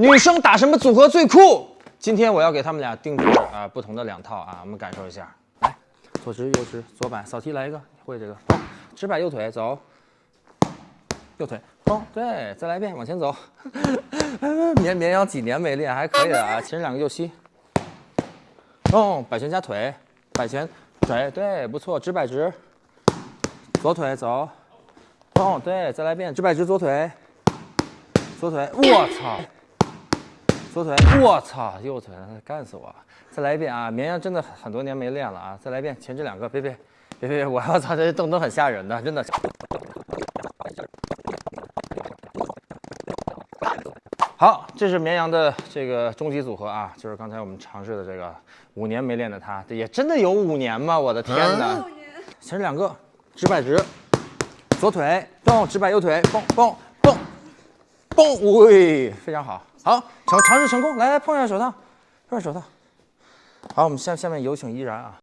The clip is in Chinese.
女生打什么组合最酷？今天我要给他们俩定制啊、不同的两套啊，我们感受一下。来，左直右直，左摆扫踢来一个，会这个，直摆右腿走，右腿，砰，对，再来一遍，往前走。绵绵羊几年没练，还可以的啊，前两个右膝，哦，摆拳加腿，摆拳腿，对，不错，直摆直，左腿走，哦，对，再来一遍，直摆直左腿，左腿，我操！左腿，我操，右腿，干死我！再来一遍啊！绵羊真的很多年没练了啊！再来一遍，前这两个，别别别别，我要操，这动作很吓人的，真的。好，这是绵羊的这个终极组合啊，就是刚才我们尝试的这个五年没练的他，也真的有五年吗？我的天哪！前这两个，直摆直，左腿动，直摆右腿，蹦蹦蹦，喂，非常好。好，尝尝试成功，来来碰一下手套，碰一下手套。好，我们下下面有请依然啊。